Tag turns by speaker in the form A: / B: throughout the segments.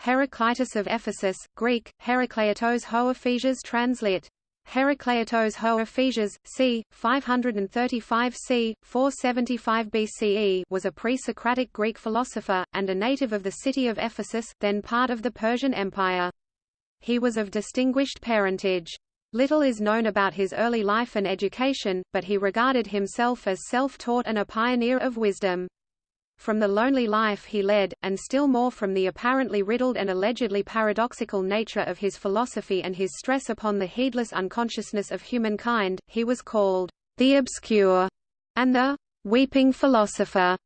A: Heraclitus of Ephesus, Greek, Herakleitos ho Ephesias translit. Herakleitos ho Ephesias, c. 535 c. 475 BCE was a pre-Socratic Greek philosopher, and a native of the city of Ephesus, then part of the Persian Empire. He was of distinguished parentage. Little is known about his early life and education, but he regarded himself as self-taught and a pioneer of wisdom. From the lonely life he led, and still more from the apparently riddled and allegedly paradoxical nature of his philosophy and his stress upon the heedless unconsciousness of humankind, he was called the obscure and the weeping philosopher.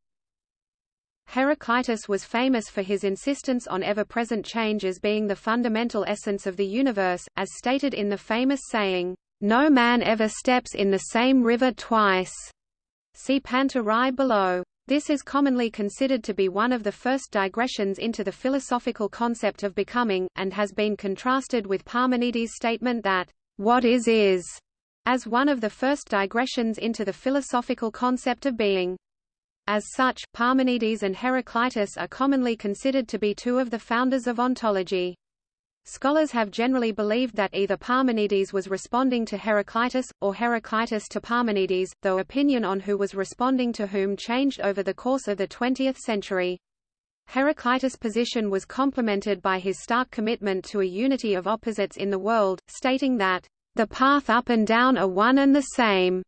A: Heraclitus was famous for his insistence on ever-present change as being the fundamental essence of the universe, as stated in the famous saying, "No man ever steps in the same river twice." See Panta rhei below. This is commonly considered to be one of the first digressions into the philosophical concept of becoming, and has been contrasted with Parmenides' statement that, "What is is," as one of the first digressions into the philosophical concept of being. As such, Parmenides and Heraclitus are commonly considered to be two of the founders of ontology. Scholars have generally believed that either Parmenides was responding to Heraclitus, or Heraclitus to Parmenides, though opinion on who was responding to whom changed over the course of the 20th century. Heraclitus' position was complemented by his stark commitment to a unity of opposites in the world, stating that, "...the path up and down are one and the same."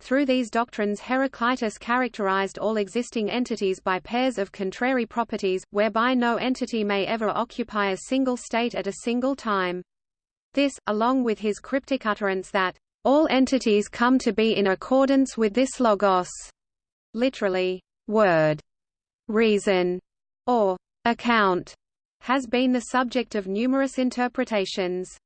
A: Through these doctrines Heraclitus characterized all existing entities by pairs of contrary properties, whereby no entity may ever occupy a single state at a single time. This, along with his cryptic utterance that, "...all entities come to be in accordance with this logos," literally, word, reason, or account, has been the subject of numerous interpretations.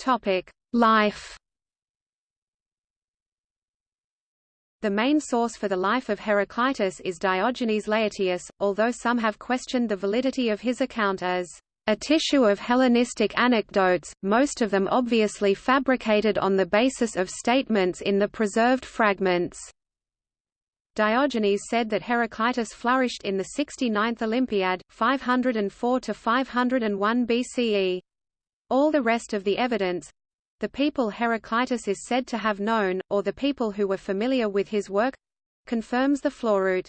A: Topic: Life. The main source for the life of Heraclitus is Diogenes Laertius, although some have questioned the validity of his account as a tissue of Hellenistic anecdotes, most of them obviously fabricated on the basis of statements in the preserved fragments. Diogenes said that Heraclitus flourished in the 69th Olympiad, 504–501 BCE. All the rest of the evidence—the people Heraclitus is said to have known, or the people who were familiar with his work—confirms the floruit.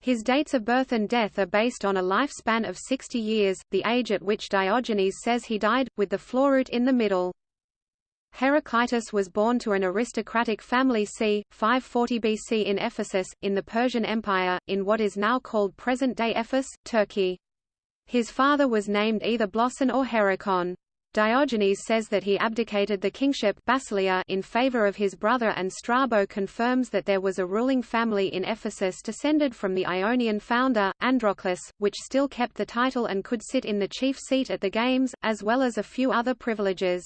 A: His dates of birth and death are based on a lifespan of 60 years, the age at which Diogenes says he died, with the floruit in the middle. Heraclitus was born to an aristocratic family c. 540 BC in Ephesus, in the Persian Empire, in what is now called present-day Efes, Turkey. His father was named either Bloson or Heracon. Diogenes says that he abdicated the kingship Basileia in favor of his brother and Strabo confirms that there was a ruling family in Ephesus descended from the Ionian founder, Androclus, which still kept the title and could sit in the chief seat at the games, as well as a few other privileges.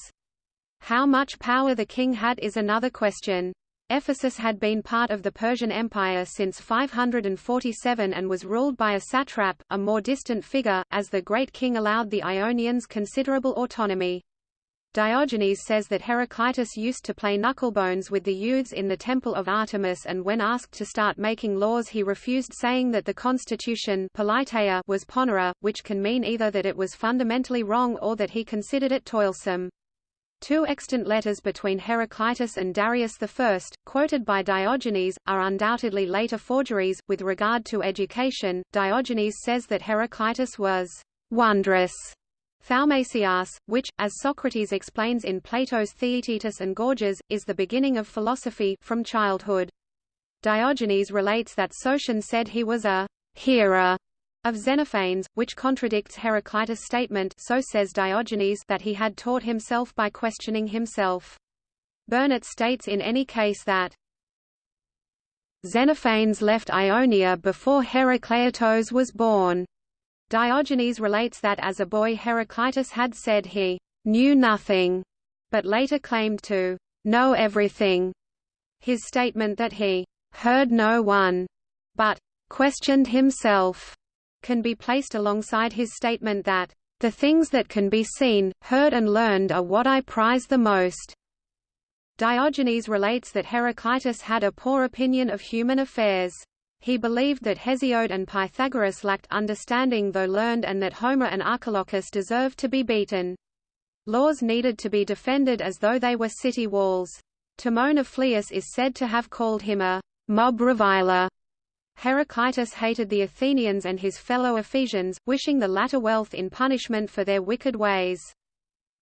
A: How much power the king had is another question. Ephesus had been part of the Persian Empire since 547 and was ruled by a satrap, a more distant figure, as the great king allowed the Ionians considerable autonomy. Diogenes says that Heraclitus used to play knucklebones with the youths in the temple of Artemis and when asked to start making laws he refused saying that the constitution was ponera, which can mean either that it was fundamentally wrong or that he considered it toilsome. Two extant letters between Heraclitus and Darius I, quoted by Diogenes, are undoubtedly later forgeries. With regard to education, Diogenes says that Heraclitus was wondrous Thaumaceas, which, as Socrates explains in Plato's Theaetetus and Gorgias, is the beginning of philosophy from childhood. Diogenes relates that Sotion said he was a hearer of Xenophanes, which contradicts Heraclitus' statement so says Diogenes that he had taught himself by questioning himself. Burnet states in any case that Xenophanes left Ionia before Heracleitos was born. Diogenes relates that as a boy Heraclitus had said he knew nothing, but later claimed to know everything. His statement that he heard no one, but questioned himself can be placed alongside his statement that, "...the things that can be seen, heard and learned are what I prize the most." Diogenes relates that Heraclitus had a poor opinion of human affairs. He believed that Hesiod and Pythagoras lacked understanding though learned and that Homer and Archilochus deserved to be beaten. Laws needed to be defended as though they were city walls. Timon of Phlius is said to have called him a mob reviler. Heraclitus hated the Athenians and his fellow Ephesians, wishing the latter wealth in punishment for their wicked ways.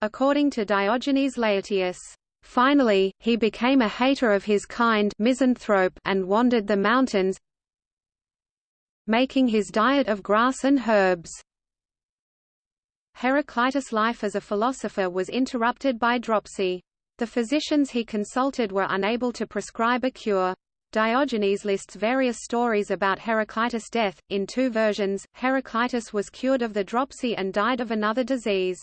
A: According to Diogenes Laertius, Finally, he became a hater of his kind misanthrope and wandered the mountains, making his diet of grass and herbs. Heraclitus' life as a philosopher was interrupted by dropsy. The physicians he consulted were unable to prescribe a cure. Diogenes lists various stories about Heraclitus' death. In two versions, Heraclitus was cured of the dropsy and died of another disease.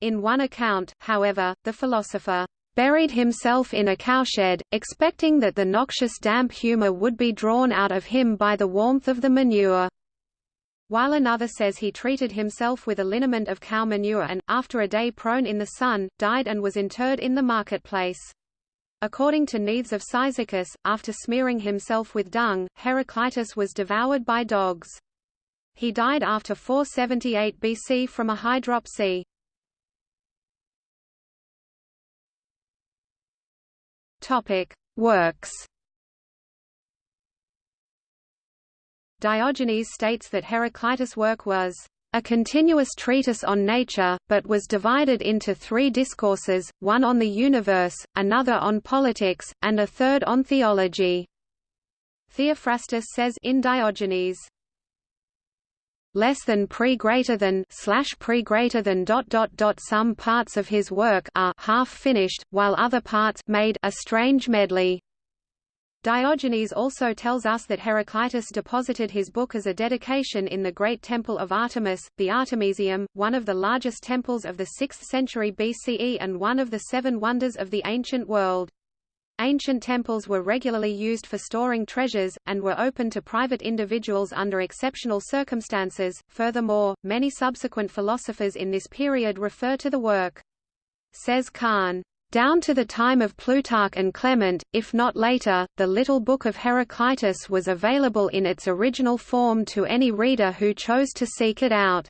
A: In one account, however, the philosopher buried himself in a cowshed, expecting that the noxious damp humor would be drawn out of him by the warmth of the manure while another says he treated himself with a liniment of cow manure and, after a day prone in the sun, died and was interred in the marketplace. According to Neanthes of Cyzicus, after smearing himself with dung, Heraclitus was devoured by dogs. He died after 478 BC from a hydropsy. Topic: Works Diogenes states that Heraclitus' work was a continuous treatise on nature, but was divided into three discourses, one on the universe, another on politics, and a third on theology. Theophrastus says in Diogenes, less than pre greater than slash pre greater than dot dot dot some parts of his work are half finished, while other parts made a strange medley. Diogenes also tells us that Heraclitus deposited his book as a dedication in the great temple of Artemis, the Artemisium, one of the largest temples of the 6th century BCE and one of the seven wonders of the ancient world. Ancient temples were regularly used for storing treasures, and were open to private individuals under exceptional circumstances. Furthermore, many subsequent philosophers in this period refer to the work. Says Kahn, down to the time of Plutarch and Clement, if not later, the Little Book of Heraclitus was available in its original form to any reader who chose to seek it out.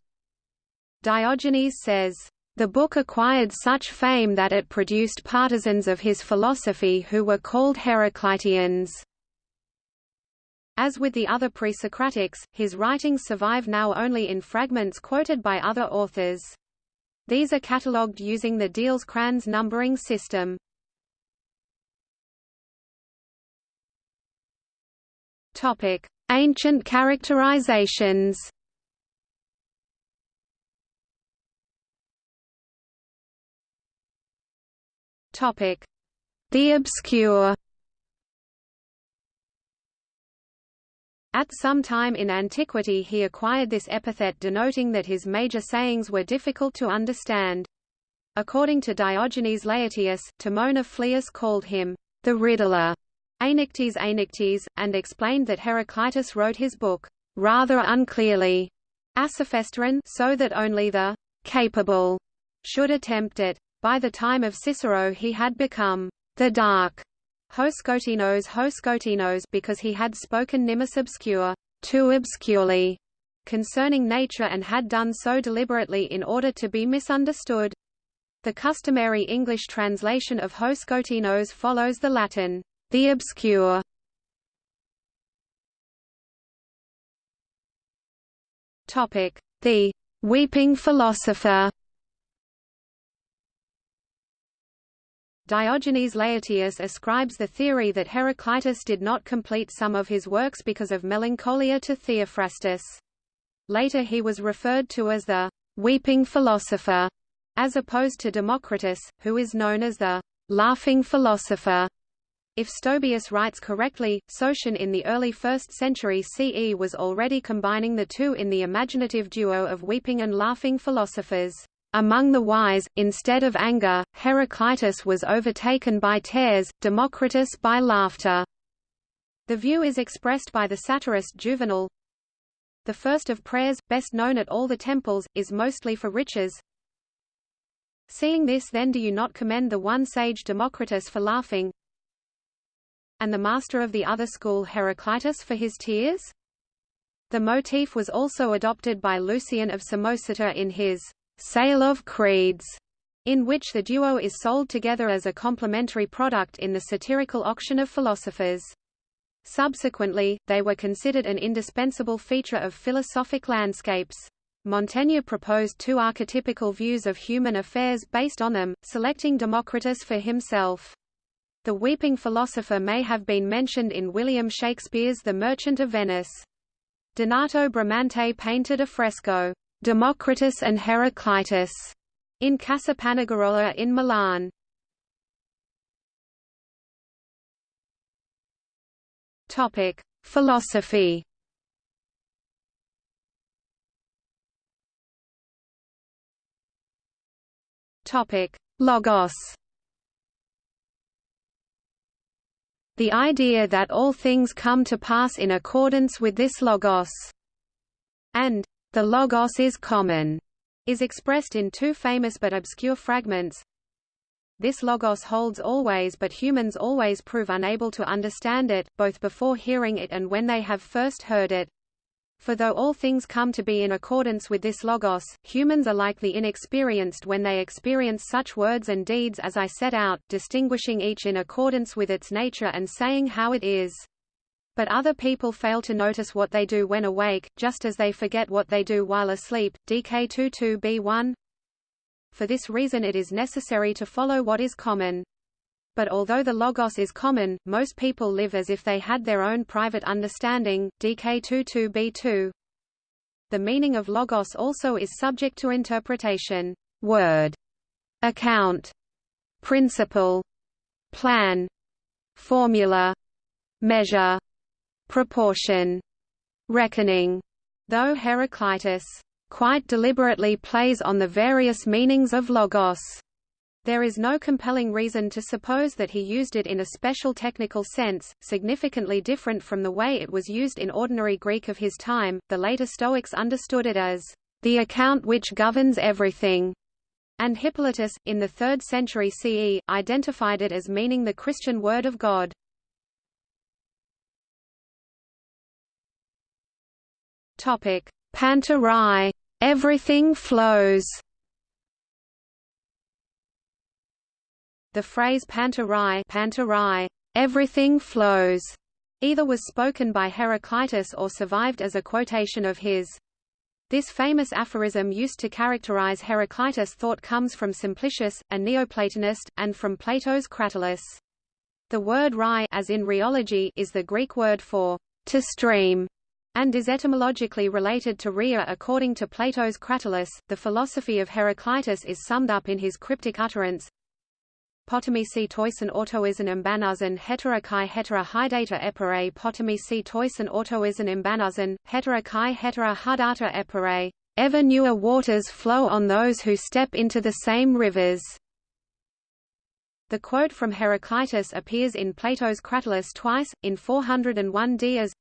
A: Diogenes says, "...the book acquired such fame that it produced partisans of his philosophy who were called Heracliteans." As with the other pre-Socratics, his writings survive now only in fragments quoted by other authors. These are catalogued using the Diels-Kranz numbering system. Topic: Ancient characterizations. Topic: The obscure. At some time in antiquity he acquired this epithet denoting that his major sayings were difficult to understand. According to Diogenes Laertius, Timon of Phlius called him the riddler, Aenictes Aenictes, and explained that Heraclitus wrote his book rather unclearly, Asophesteron, so that only the capable should attempt it. By the time of Cicero he had become the dark Hoskotinos Hoskotinos because he had spoken nimis obscure, too obscurely, concerning nature and had done so deliberately in order to be misunderstood. The customary English translation of Hoskotinos follows the Latin, the obscure. Topic: The weeping philosopher. Diogenes Laertius ascribes the theory that Heraclitus did not complete some of his works because of melancholia to Theophrastus. Later he was referred to as the weeping philosopher, as opposed to Democritus, who is known as the laughing philosopher. If Stobaeus writes correctly, Sotion in the early 1st century CE was already combining the two in the imaginative duo of weeping and laughing philosophers. Among the wise, instead of anger, Heraclitus was overtaken by tears, Democritus by laughter. The view is expressed by the satirist Juvenal. The first of prayers, best known at all the temples, is mostly for riches. Seeing this then do you not commend the one sage Democritus for laughing? and the master of the other school Heraclitus for his tears? The motif was also adopted by Lucian of Samosata in his Sale of Creeds, in which the duo is sold together as a complementary product in the satirical auction of philosophers. Subsequently, they were considered an indispensable feature of philosophic landscapes. Montaigne proposed two archetypical views of human affairs based on them, selecting Democritus for himself. The weeping philosopher may have been mentioned in William Shakespeare's The Merchant of Venice. Donato Bramante painted a fresco, Democritus and Heraclitus, in Casa Panigarola in Milan. Topic: Philosophy. Topic: Logos. The idea that all things come to pass in accordance with this logos, and the logos is common, is expressed in two famous but obscure fragments. This logos holds always but humans always prove unable to understand it, both before hearing it and when they have first heard it. For though all things come to be in accordance with this logos, humans are likely inexperienced when they experience such words and deeds as I set out, distinguishing each in accordance with its nature and saying how it is. But other people fail to notice what they do when awake, just as they forget what they do while asleep. DK22b1 for this reason it is necessary to follow what is common. But although the logos is common, most people live as if they had their own private understanding. DK22b2 The meaning of logos also is subject to interpretation. Word, account, principle, plan, formula, measure, proportion, reckoning, though Heraclitus quite deliberately plays on the various meanings of logos. There is no compelling reason to suppose that he used it in a special technical sense, significantly different from the way it was used in ordinary Greek of his time. The later Stoics understood it as the account which governs everything, and Hippolytus, in the 3rd century CE, identified it as meaning the Christian Word of God. Topic: Panta rhei, everything flows. The phrase panta rhei, pantarai, everything flows, either was spoken by Heraclitus or survived as a quotation of his. This famous aphorism used to characterize Heraclitus' thought comes from Simplicius, a Neoplatonist, and from Plato's Cratylus. The word rhei as in rheology is the Greek word for to stream, and is etymologically related to Rhea according to Plato's Cratylus. The philosophy of Heraclitus is summed up in his cryptic utterance Potamisi toisen autoisen imbanazan hetera kai hetera hydata epere Potamisi toisen autoisen imbanazan, hetera kai hetera hudata epere Ever newer waters flow on those who step into the same rivers. The quote from Heraclitus appears in Plato's Cratylus twice, in 401 Dias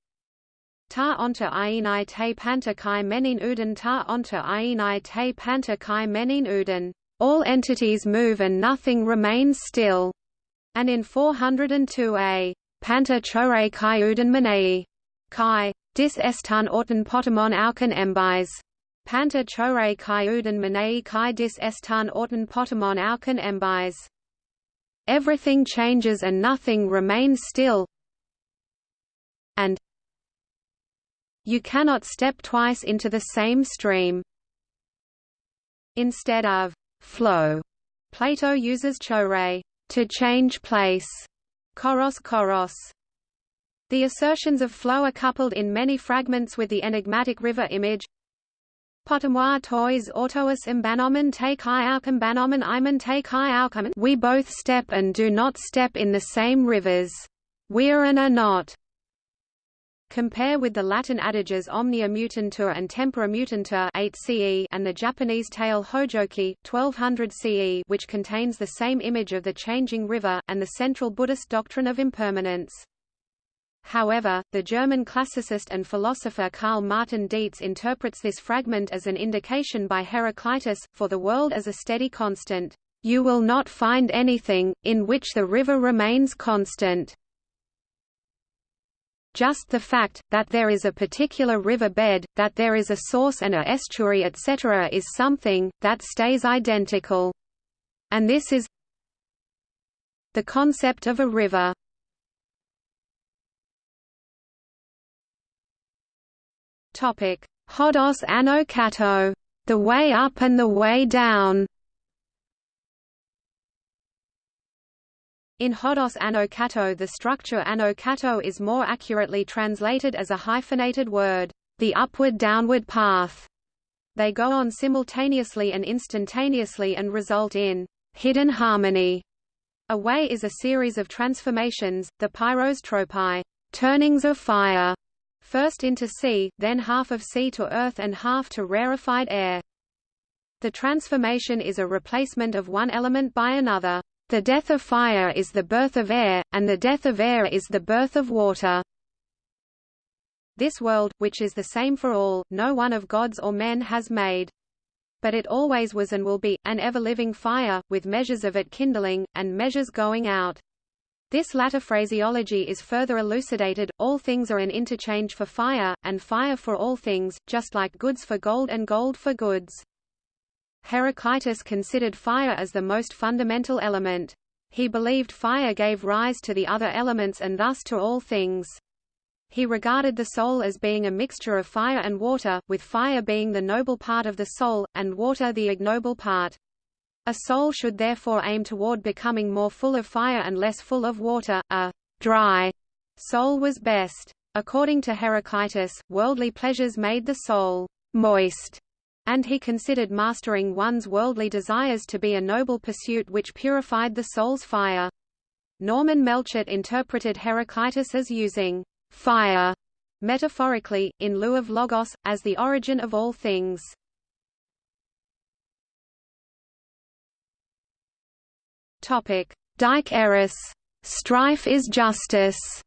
A: Ta onta ienai te panta kai menin uden ta onta ienai te panta kai menin uden. All entities move and nothing remains still. And in 402a, Panta chore kai uden manei. Kai. Dis estan orten potamon auken embis. Panta chore kai uden manei kai dis estan orten potamon auken embis. Everything changes and nothing remains still. And you cannot step twice into the same stream. Instead of flow, Plato uses chore to change place, choros choros. The assertions of flow are coupled in many fragments with the enigmatic river image. Potamois toys autous imbanomen take iaucum banomen imen take iaucum We both step and do not step in the same rivers. We're and are not. Compare with the Latin adages omnia mutantur and tempora mutantur 8 CE and the Japanese tale Hojoki 1200 CE which contains the same image of the changing river, and the central Buddhist doctrine of impermanence. However, the German classicist and philosopher Karl Martin Dietz interprets this fragment as an indication by Heraclitus, for the world as a steady constant. You will not find anything, in which the river remains constant. Just the fact, that there is a particular river bed, that there is a source and a estuary etc. is something, that stays identical. And this is the concept of a river. Hodos ano kato, the way up and the way down. In Hodos ano kato the structure ano kato is more accurately translated as a hyphenated word, the upward-downward path. They go on simultaneously and instantaneously and result in hidden harmony. A way is a series of transformations, the pyros tropai, turnings of fire, first into sea, then half of sea to earth and half to rarefied air. The transformation is a replacement of one element by another. The death of fire is the birth of air, and the death of air is the birth of water. This world, which is the same for all, no one of gods or men has made. But it always was and will be, an ever-living fire, with measures of it kindling, and measures going out. This latter phraseology is further elucidated, all things are an interchange for fire, and fire for all things, just like goods for gold and gold for goods. Heraclitus considered fire as the most fundamental element. He believed fire gave rise to the other elements and thus to all things. He regarded the soul as being a mixture of fire and water, with fire being the noble part of the soul, and water the ignoble part. A soul should therefore aim toward becoming more full of fire and less full of water. A dry soul was best. According to Heraclitus, worldly pleasures made the soul moist, and he considered mastering one's worldly desires to be a noble pursuit which purified the soul's fire. Norman Melchert interpreted Heraclitus as using fire, metaphorically, in lieu of logos, as the origin of all things. Dike eris, strife is justice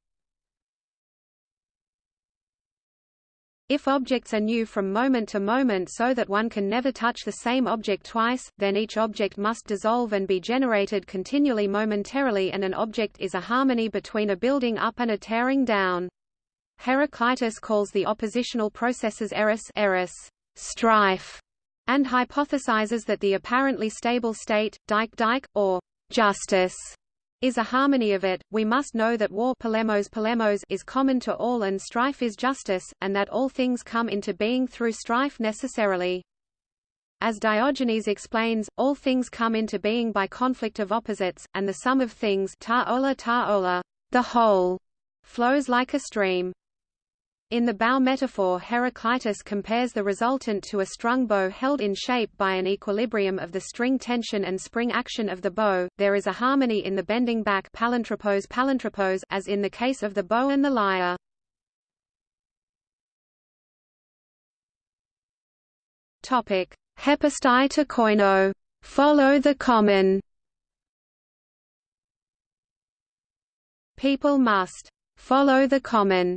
A: If objects are new from moment to moment so that one can never touch the same object twice, then each object must dissolve and be generated continually momentarily and an object is a harmony between a building up and a tearing down. Heraclitus calls the oppositional processes eris, eris strife, and hypothesizes that the apparently stable state, dike dike, or justice, is a harmony of it, we must know that war polemos polemos is common to all and strife is justice, and that all things come into being through strife necessarily. As Diogenes explains, all things come into being by conflict of opposites, and the sum of things ta ola ta ola, the whole, flows like a stream. In the bow metaphor Heraclitus compares the resultant to a strung bow held in shape by an equilibrium of the string tension and spring action of the bow. There is a harmony in the bending back palantropos palantropos as in the case of the bow and the lyre. Topic: Hepastai to koino. Follow the common. People must follow the common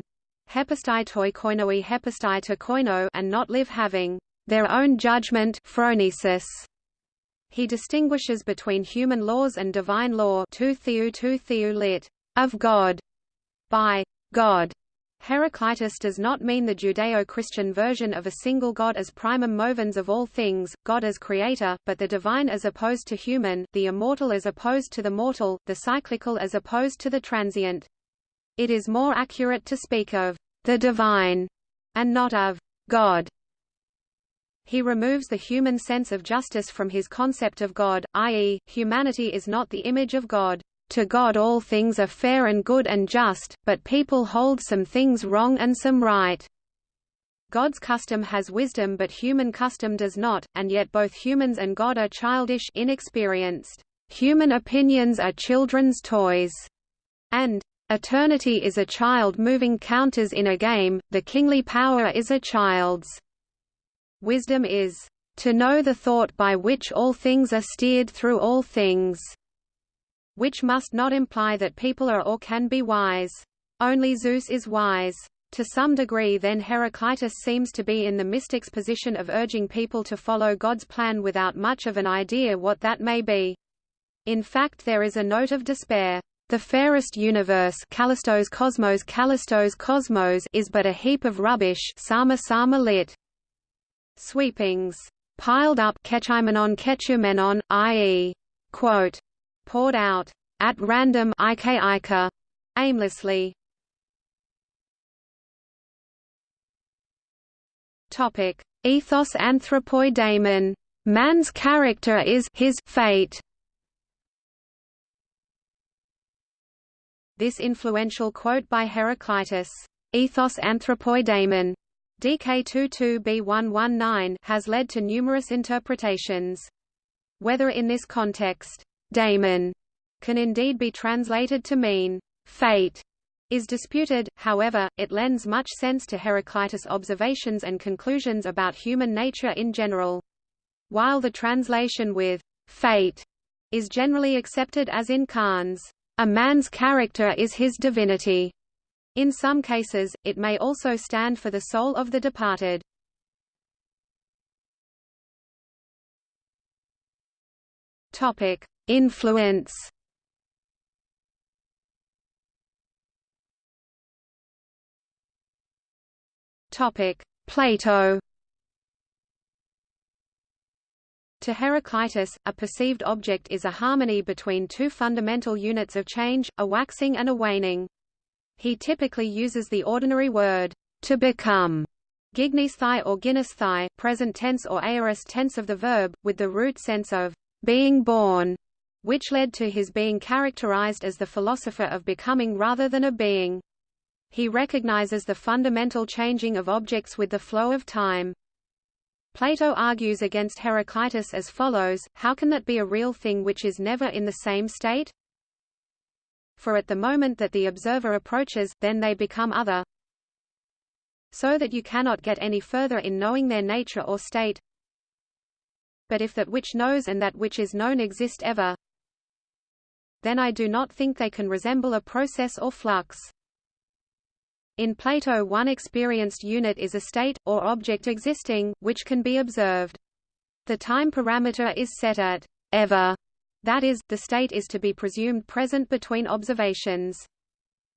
A: hepastai toi koinoi hepastai to koino and not live having their own judgment phronesis. He distinguishes between human laws and divine law tu theou tu theou lit, of God, by God. Heraclitus does not mean the Judeo-Christian version of a single God as primum movens of all things, God as creator, but the divine as opposed to human, the immortal as opposed to the mortal, the cyclical as opposed to the transient. It is more accurate to speak of the divine and not of God. He removes the human sense of justice from his concept of God, i.e., humanity is not the image of God. To God all things are fair and good and just, but people hold some things wrong and some right. God's custom has wisdom but human custom does not, and yet both humans and God are childish inexperienced. Human opinions are children's toys, and Eternity is a child moving counters in a game, the kingly power is a child's. Wisdom is, "...to know the thought by which all things are steered through all things." Which must not imply that people are or can be wise. Only Zeus is wise. To some degree then Heraclitus seems to be in the mystic's position of urging people to follow God's plan without much of an idea what that may be. In fact there is a note of despair. The fairest universe Callistos cosmos Callistos cosmos is but a heap of rubbish sama sama lit. Sweepings. Piled up kechimenon kechumenon, i.e. quote, poured out at random ike aimlessly. Topic: Ethos anthropoi daemon. Man's character is his fate. This influential quote by Heraclitus, Ethos anthropoidaemon, DK22b119 has led to numerous interpretations. Whether in this context, daemon can indeed be translated to mean fate is disputed, however, it lends much sense to Heraclitus' observations and conclusions about human nature in general. While the translation with fate is generally accepted as in Kahn's a man's character is his divinity. In some cases, it may also stand for the soul of the departed. Topic: Influence. Topic: Plato. To Heraclitus, a perceived object is a harmony between two fundamental units of change, a waxing and a waning. He typically uses the ordinary word, to become, gignisthai or guinisthai, present tense or aorist tense of the verb, with the root sense of being born, which led to his being characterized as the philosopher of becoming rather than a being. He recognizes the fundamental changing of objects with the flow of time. Plato argues against Heraclitus as follows, how can that be a real thing which is never in the same state? For at the moment that the observer approaches, then they become other, so that you cannot get any further in knowing their nature or state. But if that which knows and that which is known exist ever, then I do not think they can resemble a process or flux. In Plato one experienced unit is a state, or object existing, which can be observed. The time parameter is set at ever, that is, the state is to be presumed present between observations.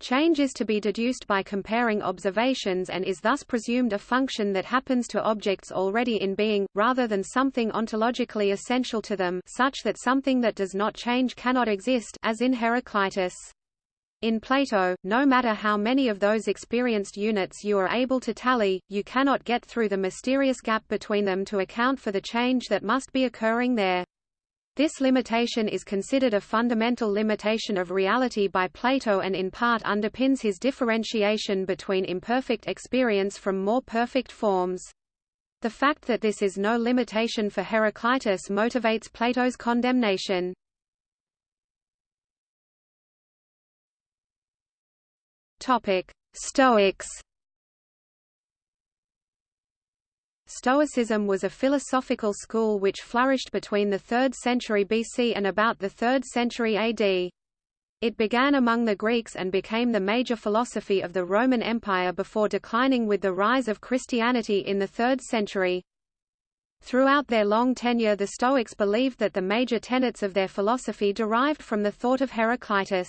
A: Change is to be deduced by comparing observations and is thus presumed a function that happens to objects already in being, rather than something ontologically essential to them such that something that does not change cannot exist as in Heraclitus. In Plato, no matter how many of those experienced units you are able to tally, you cannot get through the mysterious gap between them to account for the change that must be occurring there. This limitation is considered a fundamental limitation of reality by Plato and in part underpins his differentiation between imperfect experience from more perfect forms. The fact that this is no limitation for Heraclitus motivates Plato's condemnation. Topic: Stoics. Stoicism was a philosophical school which flourished between the 3rd century BC and about the 3rd century AD. It began among the Greeks and became the major philosophy of the Roman Empire before declining with the rise of Christianity in the 3rd century. Throughout their long tenure the Stoics believed that the major tenets of their philosophy derived from the thought of Heraclitus.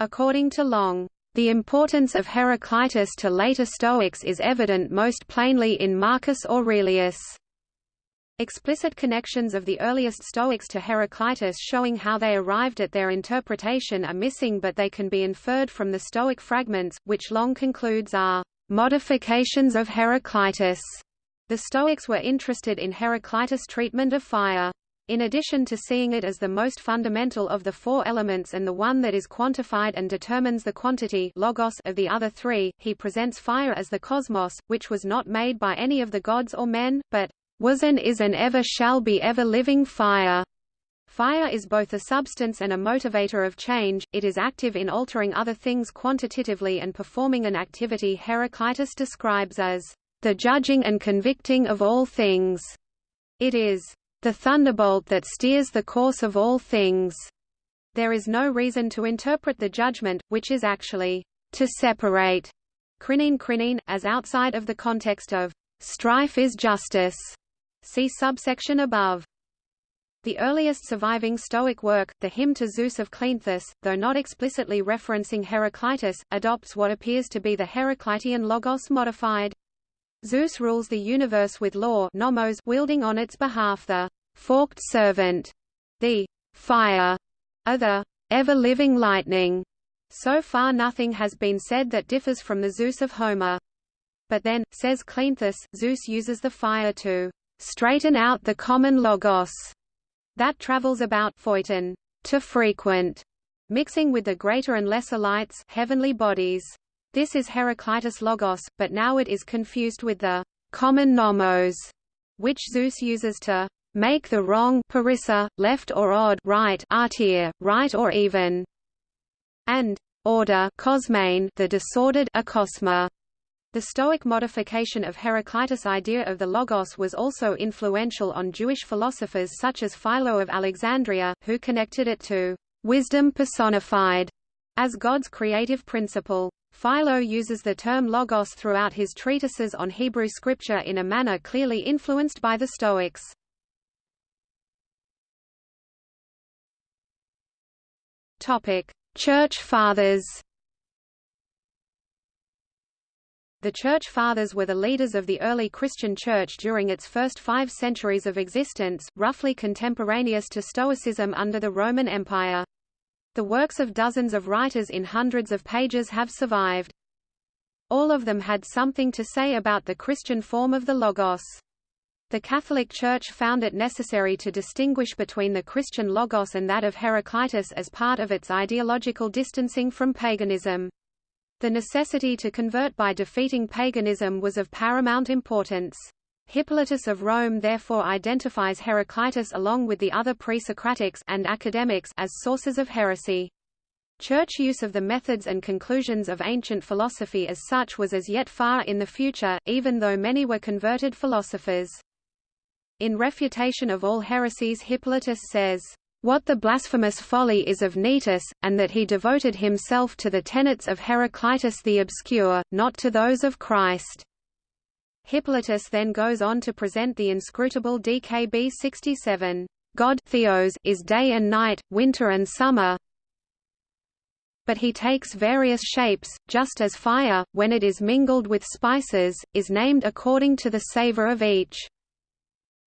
A: According to Long, the importance of Heraclitus to later Stoics is evident most plainly in Marcus Aurelius. Explicit connections of the earliest Stoics to Heraclitus showing how they arrived at their interpretation are missing but they can be inferred from the Stoic fragments, which Long concludes are modifications of Heraclitus. The Stoics were interested in Heraclitus' treatment of fire. In addition to seeing it as the most fundamental of the four elements and the one that is quantified and determines the quantity logos of the other three, he presents fire as the cosmos, which was not made by any of the gods or men, but was and is and ever shall be ever-living fire. Fire is both a substance and a motivator of change, it is active in altering other things quantitatively and performing an activity Heraclitus describes as the judging and convicting of all things. It is the thunderbolt that steers the course of all things. There is no reason to interpret the judgment, which is actually to separate crinine crinine, as outside of the context of strife is justice. See subsection above. The earliest surviving Stoic work, the Hymn to Zeus of Cleanthes, though not explicitly referencing Heraclitus, adopts what appears to be the Heraclitean logos modified. Zeus rules the universe with law nomos wielding on its behalf the forked servant, the fire, or the ever-living lightning. So far nothing has been said that differs from the Zeus of Homer. But then, says Cleanthes, Zeus uses the fire to straighten out the common logos that travels about phoiton, to frequent, mixing with the greater and lesser lights heavenly bodies. This is Heraclitus logos, but now it is confused with the common nomos, which Zeus uses to make the wrong parissa, left or odd right artir, right or even, and order cosmane, the disordered akosma. The Stoic modification of Heraclitus' idea of the Logos was also influential on Jewish philosophers such as Philo of Alexandria, who connected it to wisdom personified as God's creative principle. Philo uses the term logos throughout his treatises on Hebrew scripture in a manner clearly influenced by the Stoics. Topic: Church Fathers The Church Fathers were the leaders of the early Christian Church during its first five centuries of existence, roughly contemporaneous to Stoicism under the Roman Empire. The works of dozens of writers in hundreds of pages have survived. All of them had something to say about the Christian form of the Logos. The Catholic Church found it necessary to distinguish between the Christian Logos and that of Heraclitus as part of its ideological distancing from paganism. The necessity to convert by defeating paganism was of paramount importance. Hippolytus of Rome therefore identifies Heraclitus along with the other pre-Socratics and academics as sources of heresy. Church use of the methods and conclusions of ancient philosophy as such was as yet far in the future, even though many were converted philosophers. In refutation of all heresies Hippolytus says, what the blasphemous folly is of Noetus, and that he devoted himself to the tenets of Heraclitus the Obscure, not to those of Christ. Hippolytus then goes on to present the inscrutable DKB 67. God Theos is day and night, winter and summer, but he takes various shapes, just as fire, when it is mingled with spices, is named according to the savor of each.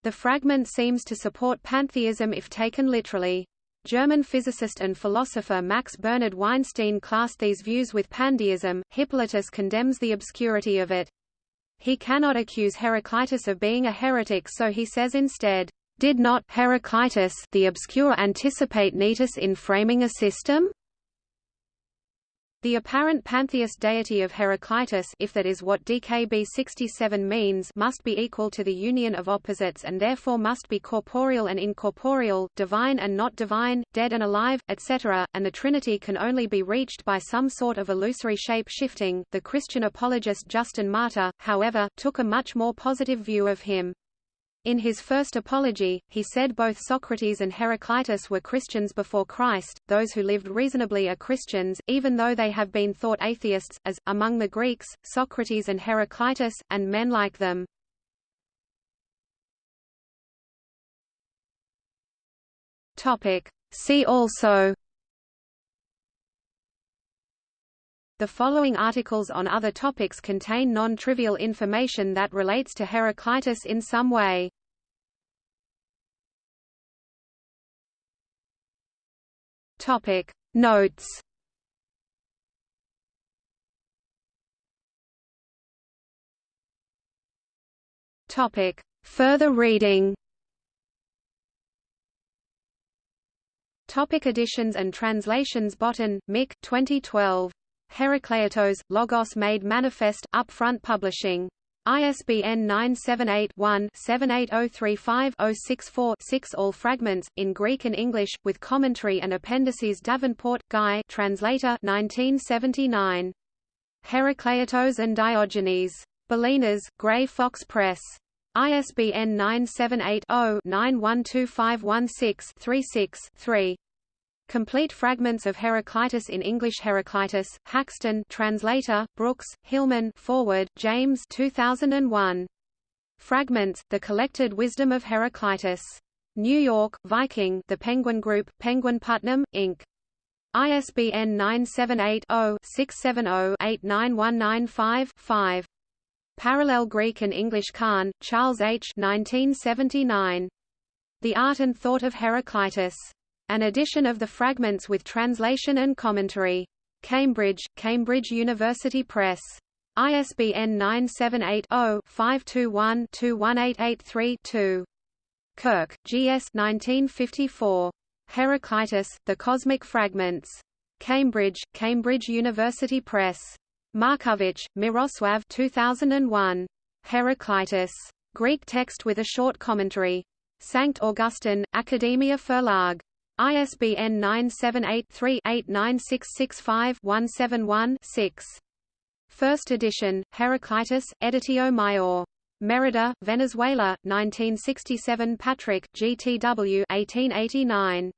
A: The fragment seems to support pantheism if taken literally. German physicist and philosopher Max Bernhard Weinstein classed these views with pandeism. Hippolytus condemns the obscurity of it. He cannot accuse Heraclitus of being a heretic so he says instead, Did not Heraclitus the obscure anticipate Noetus in framing a system? The apparent pantheist deity of Heraclitus if that is what DKB 67 means must be equal to the union of opposites and therefore must be corporeal and incorporeal, divine and not divine, dead and alive, etc., and the Trinity can only be reached by some sort of illusory shape shifting. The Christian apologist Justin Martyr, however, took a much more positive view of him. In his first apology, he said both Socrates and Heraclitus were Christians before Christ, those who lived reasonably are Christians, even though they have been thought atheists, as, among the Greeks, Socrates and Heraclitus, and men like them. See also The following articles on other topics contain non-trivial information that relates to Heraclitus in some way. Topic. Notes. Topic. Further reading. Topic editions and translations Botten, Mick 2012 Herakleitos, Logos Made Manifest, Upfront Publishing. ISBN 978-1-78035-064-6 All fragments, in Greek and English, with commentary and appendices Davenport, Guy translator 1979. Herakleitos and Diogenes. Bolinas, Grey Fox Press. ISBN 978 0 912516 36 3. Complete fragments of Heraclitus in English Heraclitus, Haxton translator, Brooks, Hillman forward, James 2001. Fragments, The Collected Wisdom of Heraclitus. New York, Viking The Penguin Group, Penguin Putnam, Inc. ISBN 978-0-670-89195-5. Parallel Greek and English Kahn, Charles H. 1979. The Art and Thought of Heraclitus. An edition of the fragments with translation and commentary. Cambridge, Cambridge University Press. ISBN 978-0-521-21883-2. Kirk, G.S. 1954. Heraclitus, The Cosmic Fragments. Cambridge, Cambridge University Press. Marcovich, Miroslav 2001. Heraclitus. Greek text with a short commentary. Sankt Augustin, Academia Verlag. ISBN 978-3-89665-171-6. First edition, Heraclitus, Editio Maior. Merida, Venezuela, 1967 Patrick, GTW 1889.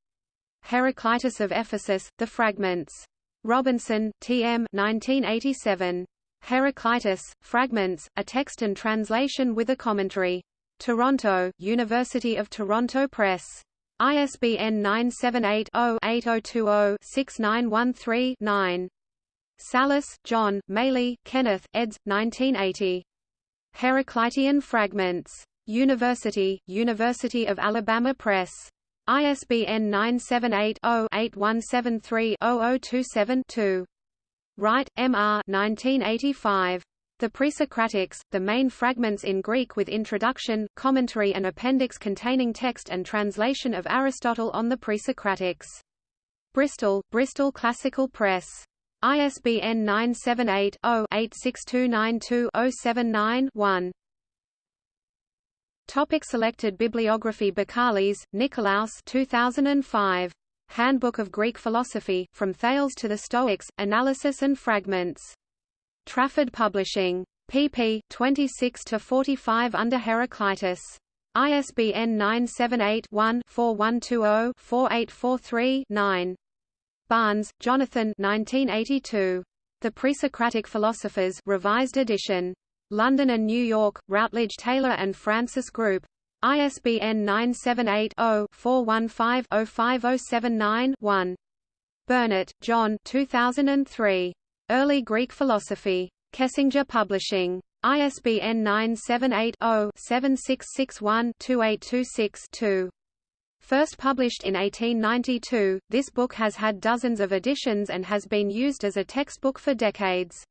A: Heraclitus of Ephesus, The Fragments. Robinson, T.M. 1987. Heraclitus, Fragments, a text and translation with a commentary. Toronto, University of Toronto Press. ISBN 978 0 8020 6913 9. Sallis, John, Maly, Kenneth, eds. 1980. Heraclitean Fragments. University, University of Alabama Press. ISBN 978-0-8173-0027-2. Wright, M. R. 1985. The Pre-Socratics, the main fragments in Greek with introduction, commentary and appendix containing text and translation of Aristotle on the Pre-Socratics. Bristol, Bristol Classical Press. ISBN 978-0-86292-079-1. Topic selected bibliography Bakalis, Nikolaos 2005. Handbook of Greek Philosophy, From Thales to the Stoics, Analysis and Fragments. Trafford Publishing. pp. 26–45 under Heraclitus. ISBN 978-1-4120-4843-9. Barnes, Jonathan 1982. The Pre-Socratic Philosophers Revised edition. London and New York, Routledge Taylor and Francis Group. ISBN 978-0-415-05079-1. Burnet, John 2003. Early Greek Philosophy. Kessinger Publishing. ISBN 978 0 7661 2826 2. First published in 1892, this book has had dozens of editions and has been used as a textbook for decades.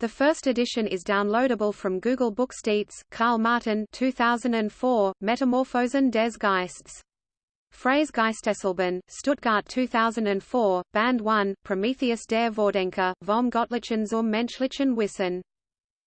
A: The first edition is downloadable from Google Booksheets. Karl Martin 2004, Metamorphosen des Geists. Freies Geistesleben, Stuttgart 2004, Band 1, Prometheus der Vordenker, vom Gottlichen zum Menschlichen Wissen.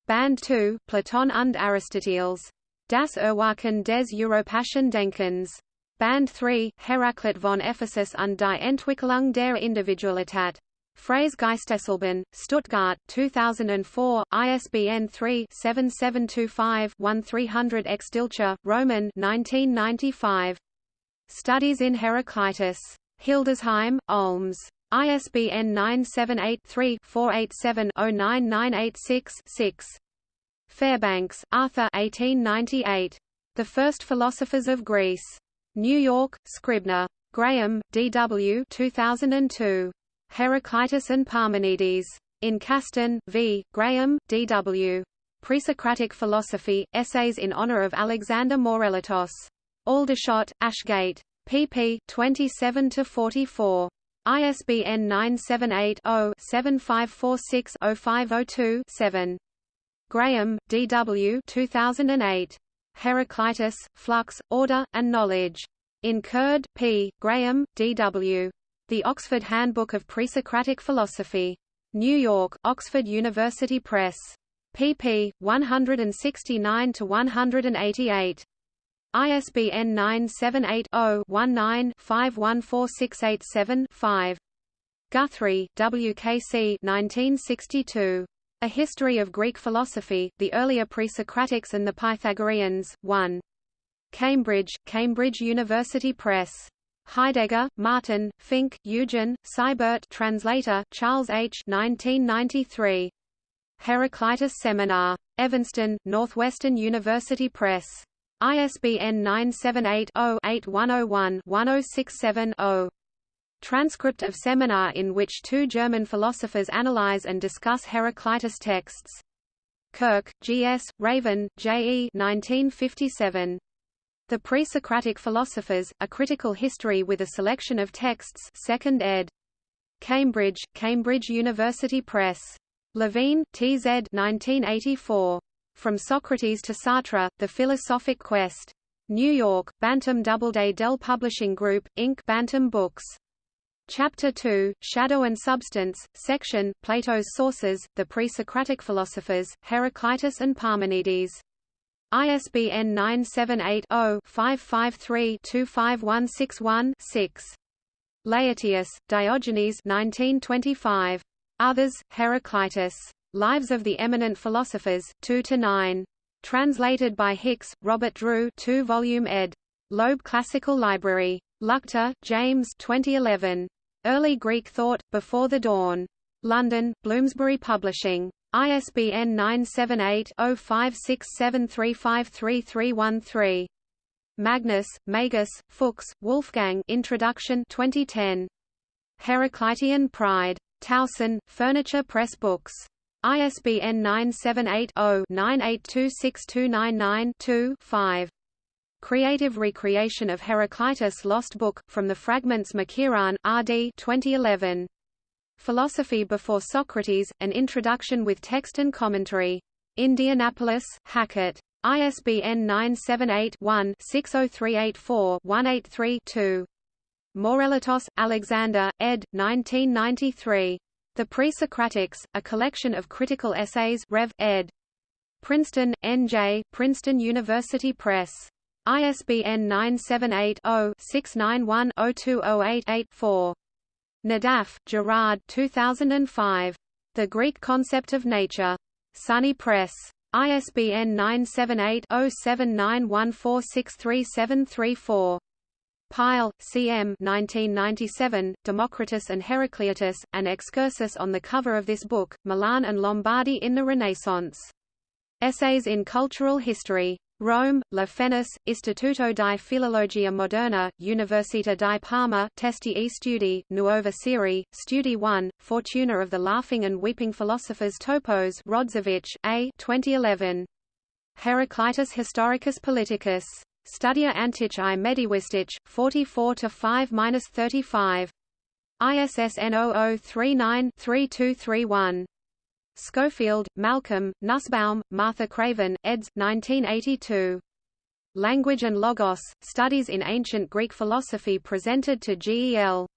A: Band 2, Platon und Aristoteles. Das Erwachen des Europäischen Denkens. Band 3, Heraklit von Ephesus und die Entwicklung der Individualität. Freies Geistesleben, Stuttgart, 2004, ISBN 3-7725-1300 Extilcha, Roman 1995. Studies in Heraclitus. Hildesheim, Olms. ISBN 978-3-487-09986-6. Fairbanks, Arthur 1898. The First Philosophers of Greece. New York, Scribner. Graham, D.W. 2002. Heraclitus and Parmenides. In Caston, v. Graham, D.W. Presocratic Philosophy, Essays in Honor of Alexander Mourelatos. Aldershot, Ashgate. pp. 27–44. ISBN 978-0-7546-0502-7. Graham, D.W. 2008. Heraclitus, Flux, Order, and Knowledge. In Curd, P. Graham, D.W. The Oxford Handbook of Pre-Socratic Philosophy. New York, Oxford University Press. pp. 169–188. ISBN 978-0-19-514687-5. Guthrie, W. K. C. 1962. A History of Greek Philosophy, the Earlier Pre-Socratics and the Pythagoreans, 1. Cambridge, Cambridge University Press. Heidegger, Martin, Fink, Eugen, Seibert translator, Charles H. 1993. Heraclitus Seminar. Evanston, Northwestern University Press. ISBN 978-0-8101-1067-0. Transcript of seminar in which two German philosophers analyze and discuss Heraclitus texts. Kirk, G.S., Raven, J.E. 1957. The Pre-Socratic Philosophers, A Critical History with a Selection of Texts 2nd ed. Cambridge, Cambridge University Press. Lavine, T.Z. 1984. From Socrates to Sartre, The Philosophic Quest. New York, Bantam Doubleday Dell Publishing Group, Inc. Bantam Books. Chapter 2, Shadow and Substance, Section, Plato's Sources, The Pre-Socratic Philosophers, Heraclitus and Parmenides. ISBN 978-0-553-25161-6. Laertius, Diogenes 1925. Others, Heraclitus. Lives of the Eminent Philosophers, 2 to 9. Translated by Hicks, Robert Drew 2 volume ed. Loeb Classical Library. Luchte, James 2011. Early Greek Thought, Before the Dawn. London, Bloomsbury Publishing. ISBN 978-0567353313. Magnus, Magus, Fuchs, Wolfgang Introduction 2010. Heraclitean Pride. Towson, Furniture Press Books. ISBN 978-0-9826299-2 5. Creative Recreation of Heraclitus Lost Book, From the Fragments McKirahan, R.D. 2011. Philosophy Before Socrates, An Introduction with Text and Commentary. Indianapolis, Hackett. ISBN 978-1-60384-183-2. Mourelatos, Alexander, ed. 1993. The Pre-Socratics, A Collection of Critical Essays Rev. ed. Princeton, N.J., Princeton University Press. ISBN 978-0-691-02088-4. Naddaff, Gerard 2005. The Greek Concept of Nature. SUNY Press. ISBN 978 0791463734. Pyle, C.M. 1997, Democritus and Heraclitus, an excursus on the cover of this book, Milan and Lombardy in the Renaissance. Essays in Cultural History. Rome, La Fenice, Istituto di Filologia Moderna, Università di Parma Testi e Studi, Nuova Serie, Studi 1, Fortuna of the Laughing and Weeping Philosophers Topos Rodziewicz, A. 2011. Heraclitus Historicus Politicus. Studia Antiche i Medievistic, 44-5-35. ISSN 0039-3231. Schofield, Malcolm, Nussbaum, Martha Craven, eds. 1982. Language and Logos, Studies in Ancient Greek Philosophy presented to G.E.L.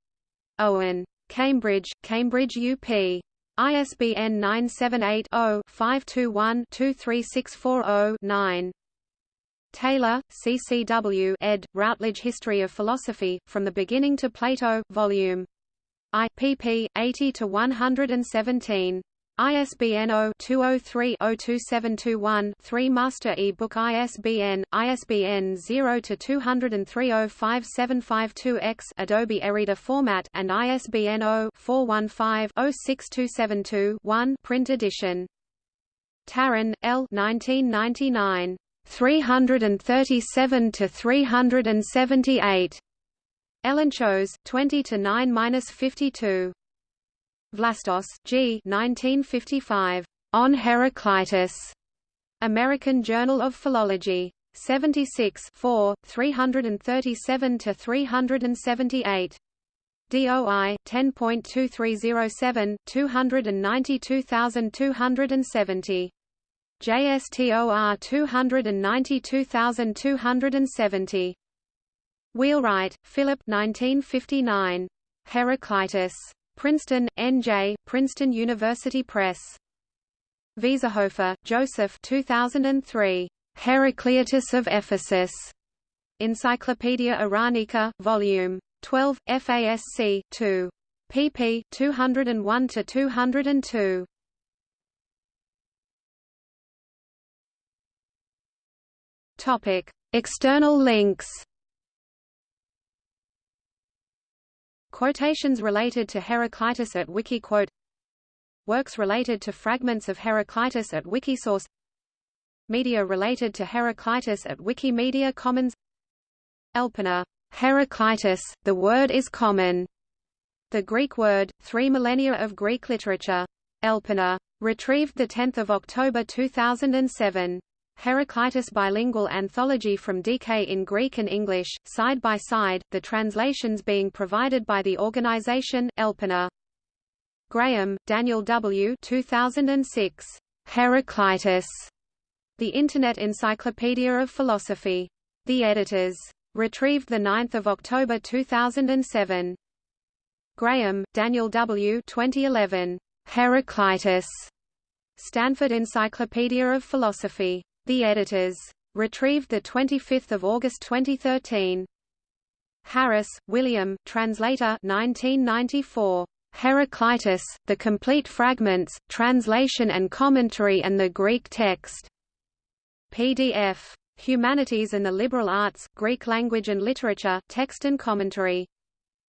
A: Owen. Cambridge, Cambridge UP. ISBN 978 0 521 23640 9. Taylor, CCW ed., Routledge History of Philosophy, From the Beginning to Plato, Vol. I, pp. 80–117. ISBN 0-203-02721-3 Master e-book ISBN, ISBN 0-203-05752-X Adobe eReader format and ISBN 0-415-06272-1 print edition. Tarran, L. 1999. 337 to 378. Elenchos 20 to 9-52. Vlastos, G. 1955. On Heraclitus. American Journal of Philology. 76 4, 337 to 378. DOI 10.2307 292270. JSTOR 292270. Wheelwright, Philip 1959. Heraclitus. Princeton, N.J., Princeton University Press. Wiesehöfer, Joseph 2003. Heraclitus of Ephesus. Encyclopaedia Iranica, Volume 12, FASC 2. pp. 201–202. Topic: External links. Quotations related to Heraclitus at Wikiquote Works related to fragments of Heraclitus at Wikisource Media related to Heraclitus at Wikimedia Commons Elpenor, Heraclitus, the word is common. The Greek word, three millennia of Greek literature. Elpenor. Retrieved 10 October 2007. Heraclitus Bilingual Anthology from DK in Greek and English, side by side, the translations being provided by the organization Elpenor. Graham, Daniel W. 2006. Heraclitus. The Internet Encyclopedia of Philosophy. The Editors. Retrieved 9 October 2007. Graham, Daniel W. 2011. Heraclitus. Stanford Encyclopedia of Philosophy. The Editors. Retrieved 25 August 2013. Harris, William, Translator 1994. Heraclitus, The Complete Fragments, Translation and Commentary and the Greek Text. PDF. Humanities and the Liberal Arts, Greek Language and Literature, Text and Commentary.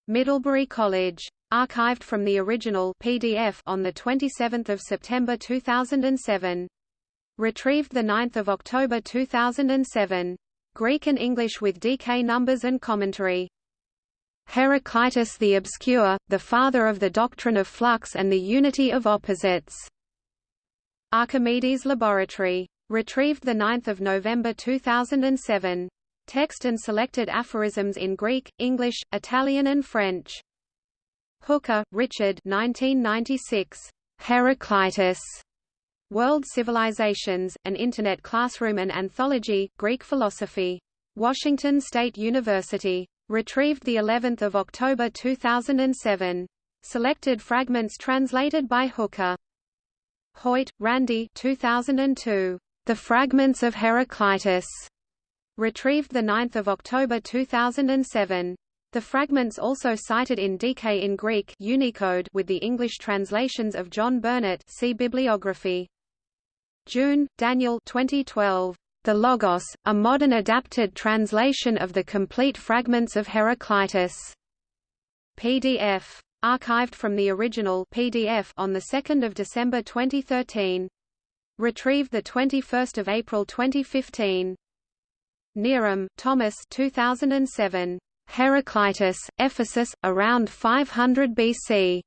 A: Middlebury College. Archived from the original PDF on 27 September 2007. Retrieved 9 October 2007. Greek and English with DK numbers and commentary. Heraclitus the Obscure, the father of the doctrine of flux and the unity of opposites. Archimedes Laboratory. Retrieved 9 November 2007. Text and selected aphorisms in Greek, English, Italian and French. Hooker, Richard 1996. Heraclitus. World Civilizations, an Internet Classroom and Anthology, Greek Philosophy. Washington State University. Retrieved the 11th of October 2007. Selected fragments translated by Hooker. Hoyt, Randy 2002. The Fragments of Heraclitus. Retrieved 9 October 2007. The fragments also cited in DK in Greek Unicode with the English translations of John Burnet see bibliography. June, Daniel 2012. The Logos, a modern adapted translation of the complete fragments of Heraclitus. PDF. Archived from the original PDF on 2 December 2013. Retrieved 21 April 2015. Neerum, Thomas 2007. Heraclitus, Ephesus, around 500 BC.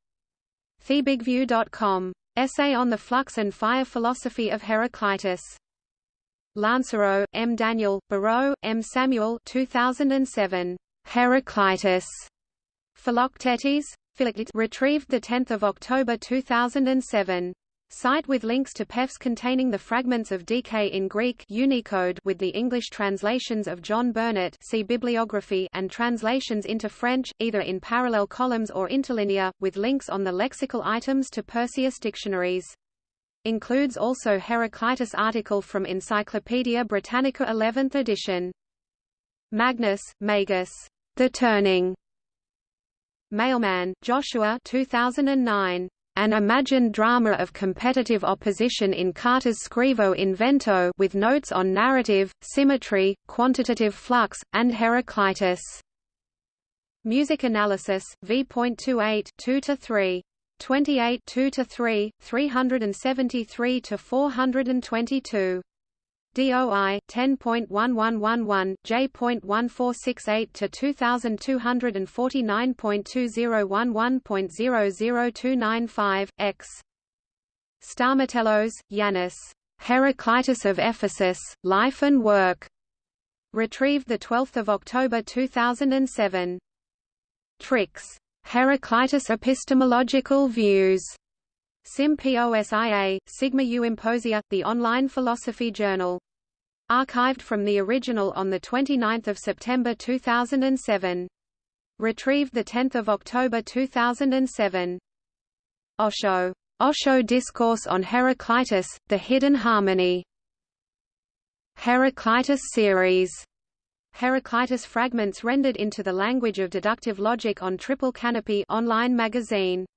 A: TheBigView.com. Essay on the flux and fire philosophy of Heraclitus. Lancereau, M. Daniel, Barreau, M. Samuel 2007. Heraclitus. Philoctetes? Retrieved 10 October 2007. Site with links to PEFs containing the fragments of DK in Greek Unicode with the English translations of John Burnet see bibliography and translations into French, either in parallel columns or interlinear, with links on the lexical items to Perseus dictionaries. Includes also Heraclitus article from Encyclopaedia Britannica 11th edition. Magnus, Magus. The Turning. Mailman, Joshua 2009. An imagined drama of competitive opposition in Carter's Scrivo in Vento with notes on narrative, symmetry, quantitative flux, and Heraclitus. Music analysis, v.28 2–3. 28 2 to 3 373 to 422 DOI 10.1111 J.1468 to 2249.2011.00295 X Stamatelos, Yanis. Heraclitus of Ephesus, Life and Work. Retrieved 12 October 2007. Tricks Heraclitus epistemological views. Symposia, Sigma U Imposia, the online philosophy journal. Archived from the original on 29 September 2007. Retrieved 10 October 2007. Osho. Osho Discourse on Heraclitus, The Hidden Harmony. Heraclitus series. Heraclitus fragments rendered into the language of deductive logic on Triple Canopy online magazine.